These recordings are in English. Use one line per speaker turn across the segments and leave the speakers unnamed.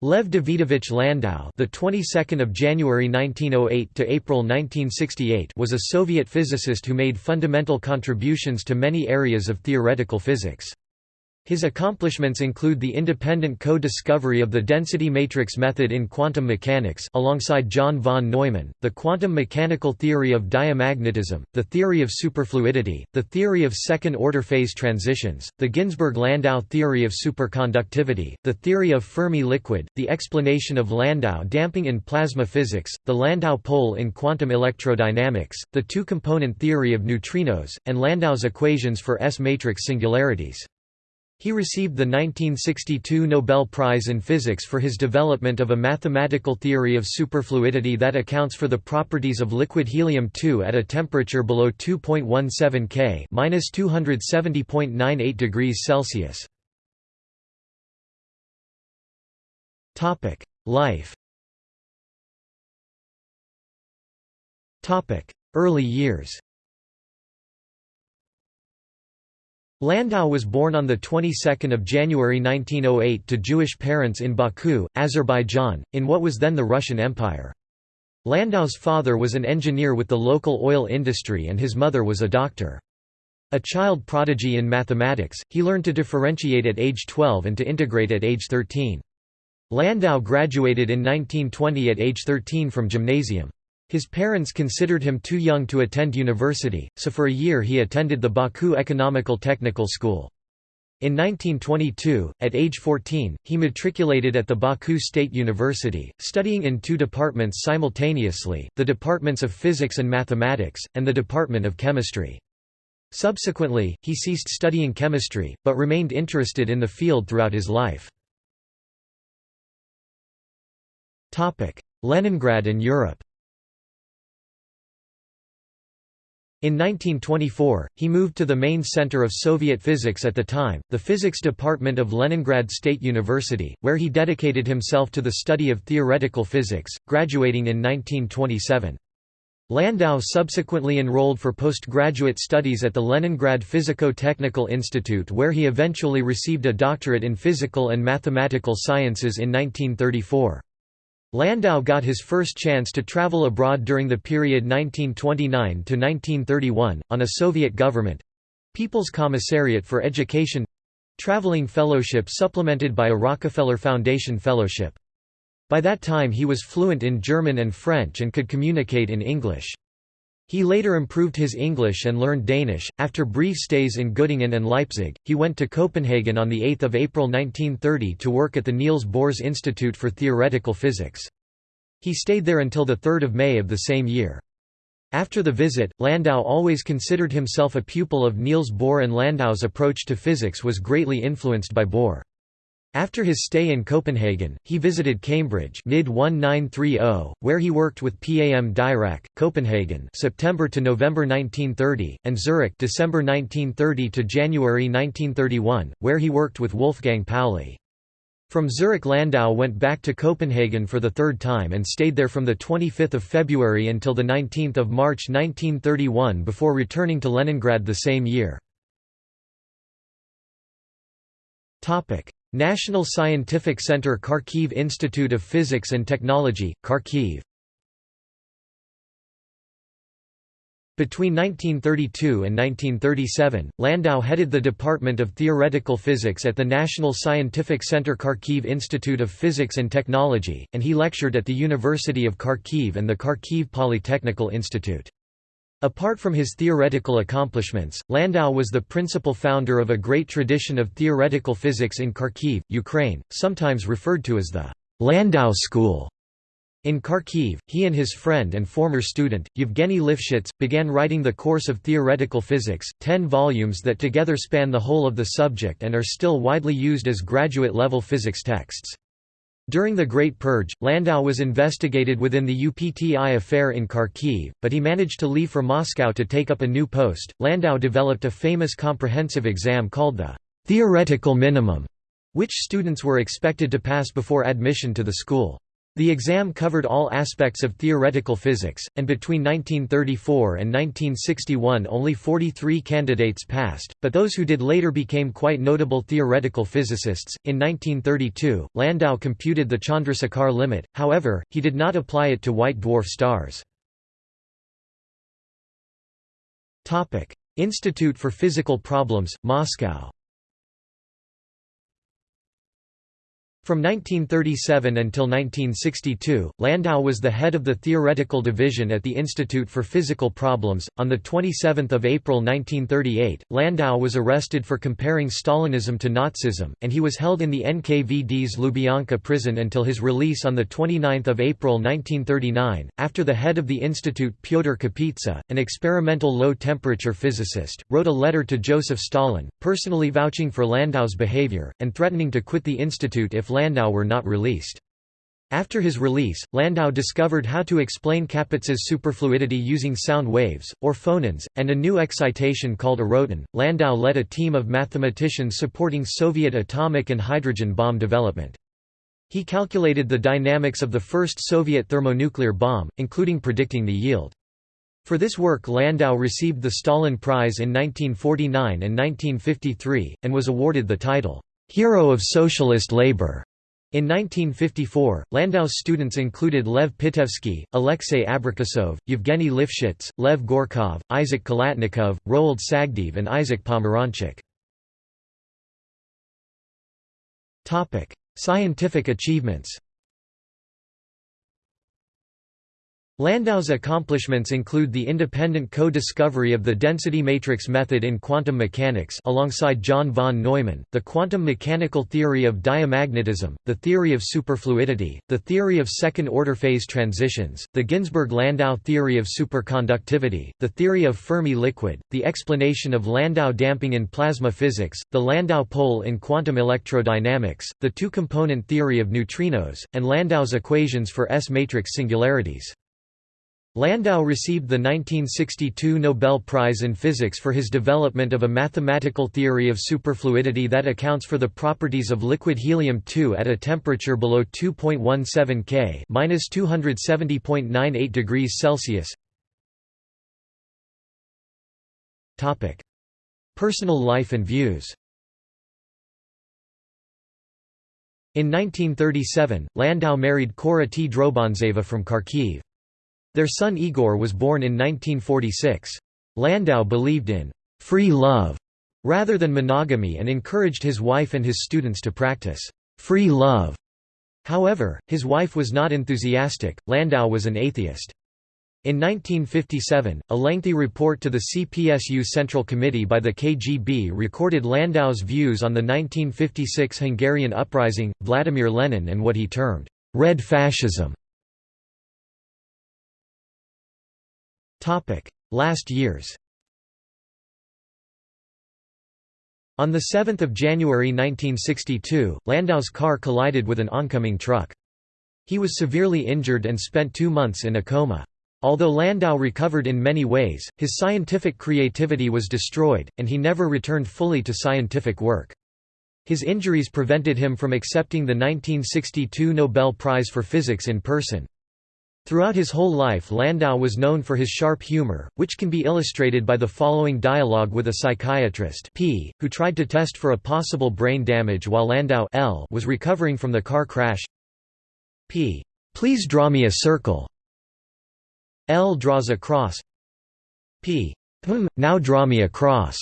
Lev Davidovich Landau, the 22nd of January 1908 to April 1968, was a Soviet physicist who made fundamental contributions to many areas of theoretical physics. His accomplishments include the independent co-discovery of the density matrix method in quantum mechanics alongside John von Neumann, the quantum mechanical theory of diamagnetism, the theory of superfluidity, the theory of second-order phase transitions, the Ginzburg-Landau theory of superconductivity, the theory of Fermi liquid, the explanation of Landau damping in plasma physics, the Landau pole in quantum electrodynamics, the two-component theory of neutrinos, and Landau's equations for S-matrix singularities. He received the 1962 Nobel Prize in Physics for his development of a mathematical theory of superfluidity that accounts for the properties of liquid helium-2 at a temperature below 2.17 K (-270.98 degrees Celsius). Topic: Life. Topic: Early years. Landau was born on the 22nd of January 1908 to Jewish parents in Baku, Azerbaijan, in what was then the Russian Empire. Landau's father was an engineer with the local oil industry and his mother was a doctor. A child prodigy in mathematics, he learned to differentiate at age 12 and to integrate at age 13. Landau graduated in 1920 at age 13 from gymnasium. His parents considered him too young to attend university, so for a year he attended the Baku Economical Technical School. In 1922, at age 14, he matriculated at the Baku State University, studying in two departments simultaneously, the departments of physics and mathematics, and the department of chemistry. Subsequently, he ceased studying chemistry, but remained interested in the field throughout his life. Leningrad and Europe In 1924, he moved to the main center of Soviet physics at the time, the physics department of Leningrad State University, where he dedicated himself to the study of theoretical physics, graduating in 1927. Landau subsequently enrolled for postgraduate studies at the Leningrad Physico-Technical Institute where he eventually received a doctorate in physical and mathematical sciences in 1934. Landau got his first chance to travel abroad during the period 1929–1931, on a Soviet government—People's Commissariat for Education—traveling fellowship supplemented by a Rockefeller Foundation fellowship. By that time he was fluent in German and French and could communicate in English. He later improved his English and learned Danish. After brief stays in Göttingen and Leipzig, he went to Copenhagen on 8 April 1930 to work at the Niels Bohr's Institute for Theoretical Physics. He stayed there until 3 May of the same year. After the visit, Landau always considered himself a pupil of Niels Bohr and Landau's approach to physics was greatly influenced by Bohr. After his stay in Copenhagen, he visited Cambridge mid-1930, where he worked with Paul Dirac, Copenhagen September to November 1930, and Zurich December 1930 to January 1931, where he worked with Wolfgang Pauli. From Zurich Landau went back to Copenhagen for the third time and stayed there from 25 February until 19 March 1931 before returning to Leningrad the same year. National Scientific Center Kharkiv Institute of Physics and Technology, Kharkiv Between 1932 and 1937, Landau headed the Department of Theoretical Physics at the National Scientific Center Kharkiv Institute of Physics and Technology, and he lectured at the University of Kharkiv and the Kharkiv Polytechnical Institute. Apart from his theoretical accomplishments, Landau was the principal founder of a great tradition of theoretical physics in Kharkiv, Ukraine, sometimes referred to as the Landau School. In Kharkiv, he and his friend and former student, Yevgeny Lifshitz, began writing the course of theoretical physics, ten volumes that together span the whole of the subject and are still widely used as graduate-level physics texts. During the Great Purge, Landau was investigated within the UPTI affair in Kharkiv, but he managed to leave for Moscow to take up a new post. Landau developed a famous comprehensive exam called the theoretical minimum, which students were expected to pass before admission to the school. The exam covered all aspects of theoretical physics, and between 1934 and 1961 only 43 candidates passed, but those who did later became quite notable theoretical physicists. In 1932, Landau computed the Chandrasekhar limit, however, he did not apply it to white dwarf stars. Institute for Physical Problems, Moscow From 1937 until 1962, Landau was the head of the theoretical division at the Institute for Physical Problems. On the 27th of April 1938, Landau was arrested for comparing Stalinism to Nazism, and he was held in the NKVD's Lubyanka prison until his release on the 29th of April 1939. After the head of the institute, Pyotr Kapitsa, an experimental low-temperature physicist, wrote a letter to Joseph Stalin, personally vouching for Landau's behavior and threatening to quit the institute if Landau were not released. After his release, Landau discovered how to explain Kapitsa's superfluidity using sound waves, or phonons, and a new excitation called eroton. Landau led a team of mathematicians supporting Soviet atomic and hydrogen bomb development. He calculated the dynamics of the first Soviet thermonuclear bomb, including predicting the yield. For this work Landau received the Stalin Prize in 1949 and 1953, and was awarded the title, "'Hero of Socialist Labor' In 1954, Landau's students included Lev Pitaevskii, Alexei Abrikosov, Yevgeny Lifshitz, Lev Gorkov, Isaac Khalatnikov, Roald Sagdeev and Isaac Pomeranchuk. Scientific achievements Landau's accomplishments include the independent co-discovery of the density matrix method in quantum mechanics alongside John von Neumann, the quantum mechanical theory of diamagnetism, the theory of superfluidity, the theory of second-order phase transitions, the Ginzburg-Landau theory of superconductivity, the theory of Fermi liquid, the explanation of Landau damping in plasma physics, the Landau pole in quantum electrodynamics, the two-component theory of neutrinos, and Landau's equations for S-matrix singularities. Landau received the 1962 Nobel Prize in Physics for his development of a mathematical theory of superfluidity that accounts for the properties of liquid helium-2 at a temperature below 2.17 K (-270.98 degrees Celsius). Topic: Personal life and views. In 1937, Landau married Cora T. Drobantseva from Kharkiv. Their son Igor was born in 1946. Landau believed in «free love» rather than monogamy and encouraged his wife and his students to practice «free love». However, his wife was not enthusiastic, Landau was an atheist. In 1957, a lengthy report to the CPSU Central Committee by the KGB recorded Landau's views on the 1956 Hungarian uprising, Vladimir Lenin and what he termed, "...red fascism". Last years On 7 January 1962, Landau's car collided with an oncoming truck. He was severely injured and spent two months in a coma. Although Landau recovered in many ways, his scientific creativity was destroyed, and he never returned fully to scientific work. His injuries prevented him from accepting the 1962 Nobel Prize for Physics in person. Throughout his whole life Landau was known for his sharp humor, which can be illustrated by the following dialogue with a psychiatrist P, who tried to test for a possible brain damage while Landau L was recovering from the car crash. P. Please draw me a circle. L draws a cross. P. Now draw me a cross.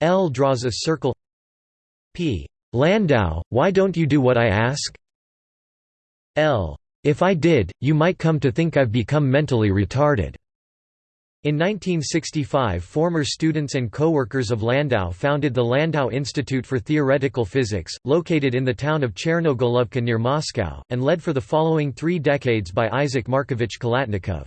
L draws a circle. P. Landau, why don't you do what I ask? L. If I did, you might come to think I've become mentally retarded." In 1965 former students and co-workers of Landau founded the Landau Institute for Theoretical Physics, located in the town of Chernogolovka near Moscow, and led for the following three decades by Isaac Markovich Khalatnikov.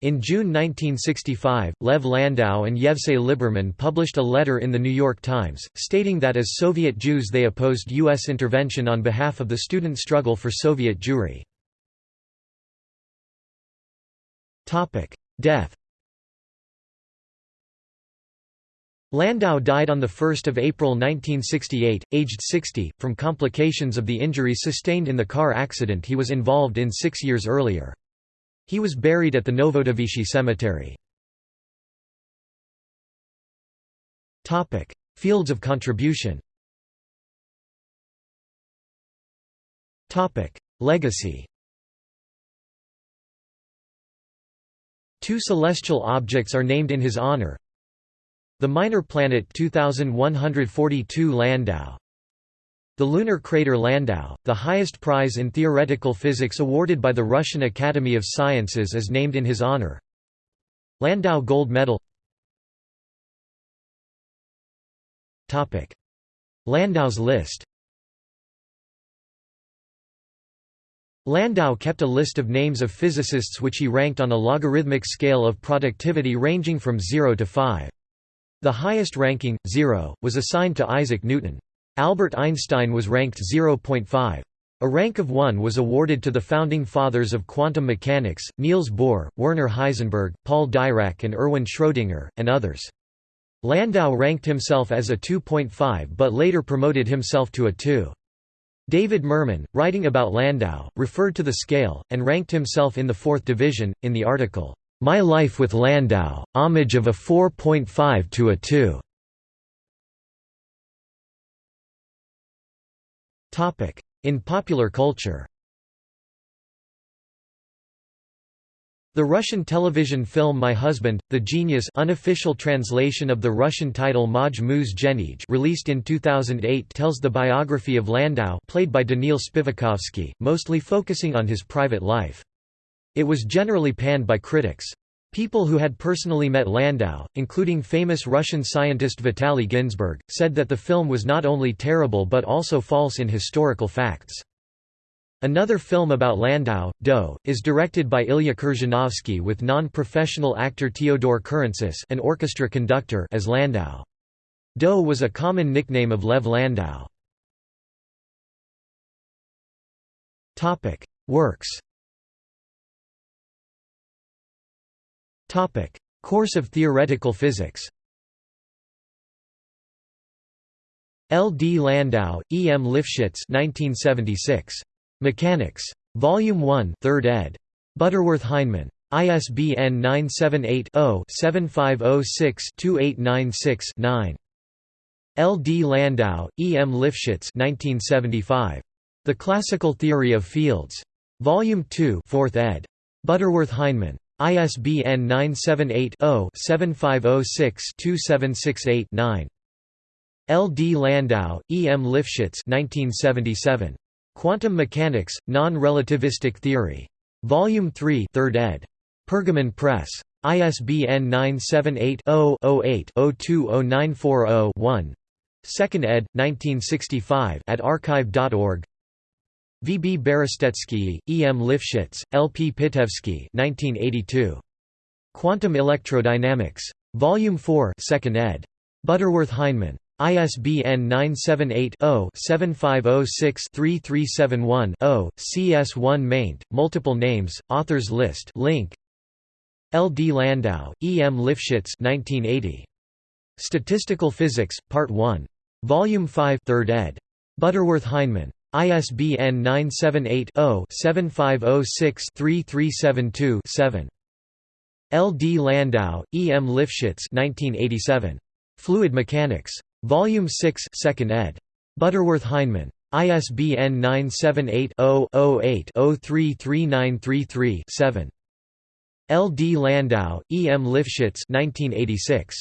In June 1965, Lev Landau and Yevsei Liberman published a letter in The New York Times, stating that as Soviet Jews they opposed U.S. intervention on behalf of the student struggle for Soviet Jewry. Death Landau died on 1 April 1968, aged 60, from complications of the injuries sustained in the car accident he was involved in six years earlier. He was buried at the Novodevichy Cemetery. Fields of contribution Legacy Two celestial objects are named in his honor. The minor planet 2142 Landau. The lunar crater Landau, the highest prize in theoretical physics awarded by the Russian Academy of Sciences is named in his honor. Landau Gold Medal. Landau's list Landau kept a list of names of physicists which he ranked on a logarithmic scale of productivity ranging from 0 to 5. The highest ranking, 0, was assigned to Isaac Newton. Albert Einstein was ranked 0.5. A rank of 1 was awarded to the founding fathers of quantum mechanics, Niels Bohr, Werner Heisenberg, Paul Dirac and Erwin Schrödinger, and others. Landau ranked himself as a 2.5 but later promoted himself to a 2. David Mermin, writing about Landau, referred to the scale, and ranked himself in the fourth division, in the article, my Life with Landau, homage of a 4.5 to a 2. In popular culture The Russian television film My Husband, The Genius unofficial translation of the Russian title Maj Muz Genij released in 2008 tells the biography of Landau played by Daniil Spivakovsky, mostly focusing on his private life. It was generally panned by critics. People who had personally met Landau, including famous Russian scientist Vitaly Ginzburg, said that the film was not only terrible but also false in historical facts. Another film about Landau, Dau, is directed by Ilya Khrzhanovsky with non-professional actor Teodor Currentzis an orchestra conductor as Landau. Dau was a common nickname of Lev Landau. Works Course of theoretical physics L. D. Landau, E. M. Lifshitz 1976. Mechanics. Volume 1 3rd ed. Butterworth Heinemann. ISBN 978 0 7506 2896 9. L. D. Landau, E. M. Lifshitz 1975. The Classical Theory of Fields. Volume 2 4th ed. Butterworth Heinemann. ISBN 978-0-7506-2768-9. L. D. Landau, E. M. Lifshitz 1977. Quantum Mechanics, Non-Relativistic Theory. Volume 3 3rd ed. Pergamon Press. ISBN 978-0-08-020940-1 2nd ed. 1965 at archive.org V. B. Berestetsky, E. M. Lifshitz, L. P. Pitaevskii 1982. Quantum Electrodynamics. Volume 4 2nd ed. Butterworth Heinemann. ISBN 978-0-7506-3371-0, CS1 maint, multiple names, authors list link. L. D. Landau, E. M. Lifshitz 1980. Statistical Physics, Part 1. Volume 5 3rd ed. Butterworth Heinemann. ISBN 978-0-7506-3372-7. L. D. Landau, E. M. Lifshitz 1987. Fluid Mechanics. Volume 6 2nd ed. Butterworth Heinemann. ISBN 978-0-08-033933-7. L. D. Landau, E. M. Lifshitz 1986.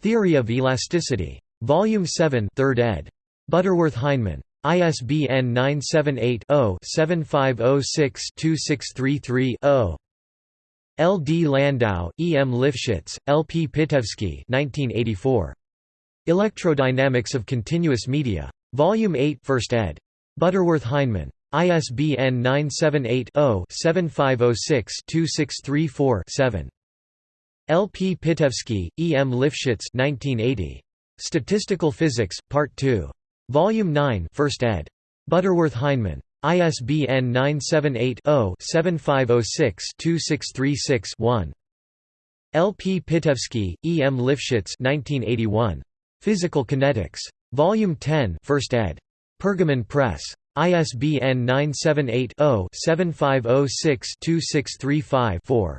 Theory of Elasticity. Volume 7 3rd ed. Butterworth Heinemann. ISBN 978-0-7506-2633-0. L. D. Landau, E. M. Lifshitz, L. P. Pitaevskii 1984. Electrodynamics of Continuous Media. Volume 8 1st ed. Butterworth Heinemann. ISBN 978-0-7506-2634-7. L. P. Pitaevskii, E. M. Lifshitz 1980. Statistical Physics, Part 2. Volume 9 1st ed. Butterworth Heinemann. ISBN 978-0-7506-2636-1. L. P. Pitaevskii, E. M. Lifshitz 1981. Physical Kinetics. Volume 10 1st ed. Pergamon Press. ISBN 978-0-7506-2635-4.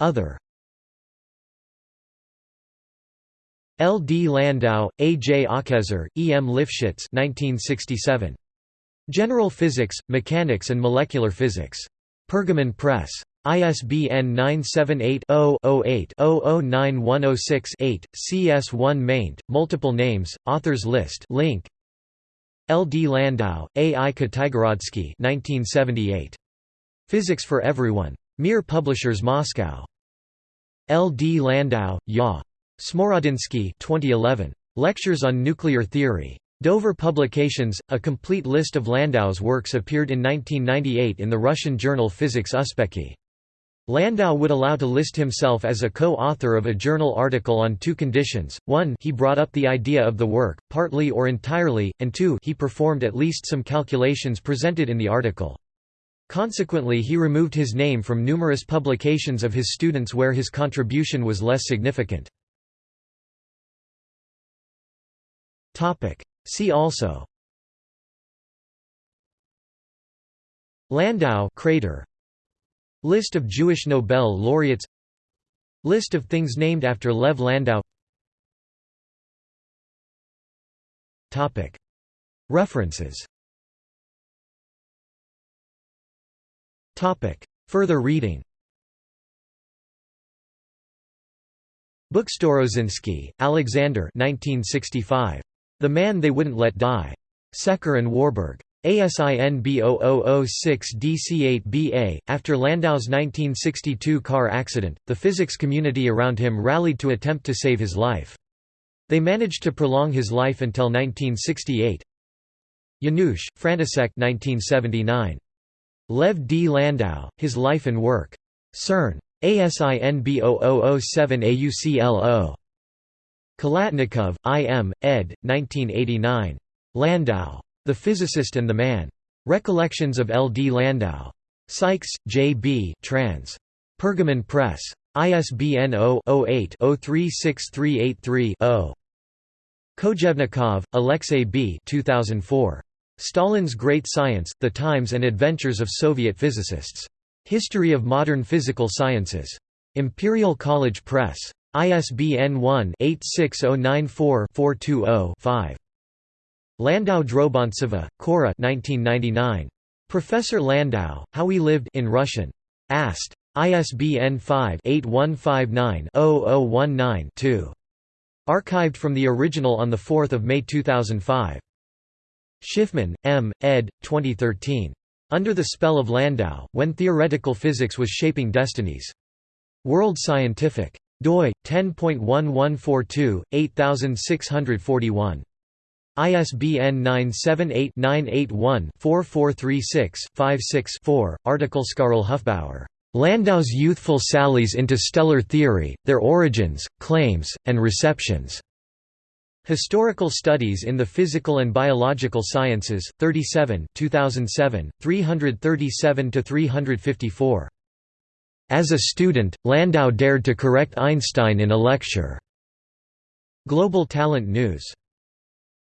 Other L. D. Landau, A. J. Akhiezer, E. M. Lifshitz 1967. General Physics, Mechanics and Molecular Physics. Pergamon Press. ISBN 978-0-08-009106-8, CS1 maint, multiple names, authors list link. L. D. Landau, A. I. Kitaigorodsky 1978. Physics for Everyone. Mir Publishers Moscow. L. D. Landau, Ya. Smorodinsky 2011. Lectures on Nuclear Theory. Dover Publications, a complete list of Landau's works appeared in 1998 in the Russian journal Physics Uspekhi. Landau would allow to list himself as a co-author of a journal article on two conditions, one he brought up the idea of the work, partly or entirely, and two he performed at least some calculations presented in the article. Consequently he removed his name from numerous publications of his students where his contribution was less significant. See also Landau crater List of Jewish Nobel laureates List of things named after Lev Landau References Further reading Buxtorozinski, Alexander 1965. The Man They Wouldn't Let Die. Secker and Warburg. ASIN B0006DC8BA. After Landau's 1962 car accident, the physics community around him rallied to attempt to save his life. They managed to prolong his life until 1968. Janouch, František 1979. Lev D. Landau, His Life and Work. CERN. ASIN B0007 AUCLO. Khalatnikov, I. M., ed. 1989. Landau. The Physicist and the Man. Recollections of L. D. Landau. Sykes, J. B. trans. Pergamon Press. ISBN 0-08-036383-0. Kojevnikov, Alexey B. 2004. Stalin's Great Science, The Times and Adventures of Soviet Physicists. History of Modern Physical Sciences. Imperial College Press. ISBN 1-86094-420-5. Landau Drobantseva, Kora 1999. Professor Landau, How We Lived in Russian. Ast. ISBN 5-8159-0019-2. Archived from the original on 4 May 2005. Shifman, M., ed. 2013. Under the Spell of Landau, When Theoretical Physics Was Shaping Destinies. World Scientific. doi, 10.1142, 8641. ISBN 978-981-4436-56-4. Article Skarl Hufbauer. Landau's Youthful Sallies into Stellar Theory, Their Origins, Claims, and Receptions. Historical Studies in the Physical and Biological Sciences, 37 2007, 337–354. As a student, Landau dared to correct Einstein in a lecture. Global Talent News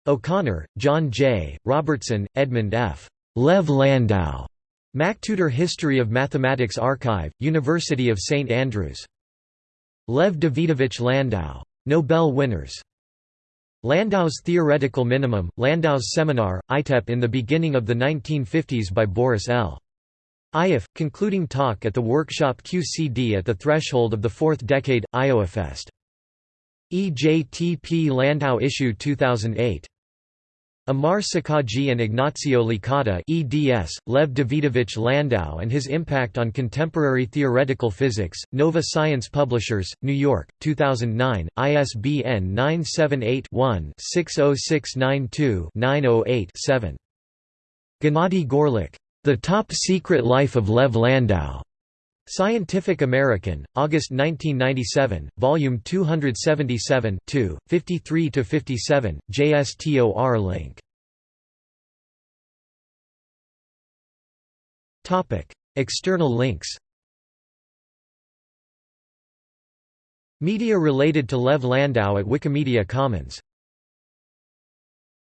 O'Connor, John J., Robertson, Edmund F. Lev Landau. MacTutor History of Mathematics Archive, University of St Andrews. Lev Davidovich Landau. Nobel winners. Landau's Theoretical Minimum, Landau's Seminar, ITEP in the beginning of the 1950s by Boris L. Ioffe, concluding talk at the workshop QCD at the threshold of the fourth decade, IoffeFest. EJTP Landau issue 2008. Amar Sakaji and Ignacio Licata eds, Lev Davidovich Landau and his impact on contemporary theoretical physics, Nova Science Publishers, New York, 2009, ISBN 978-1-60692-908-7. Gennady Gorelik, The Top Secret Life of Lev Landau. Scientific American, August 1997, Volume 277 2, 53–57, JSTOR link. External links Media related to Lev Landau at Wikimedia Commons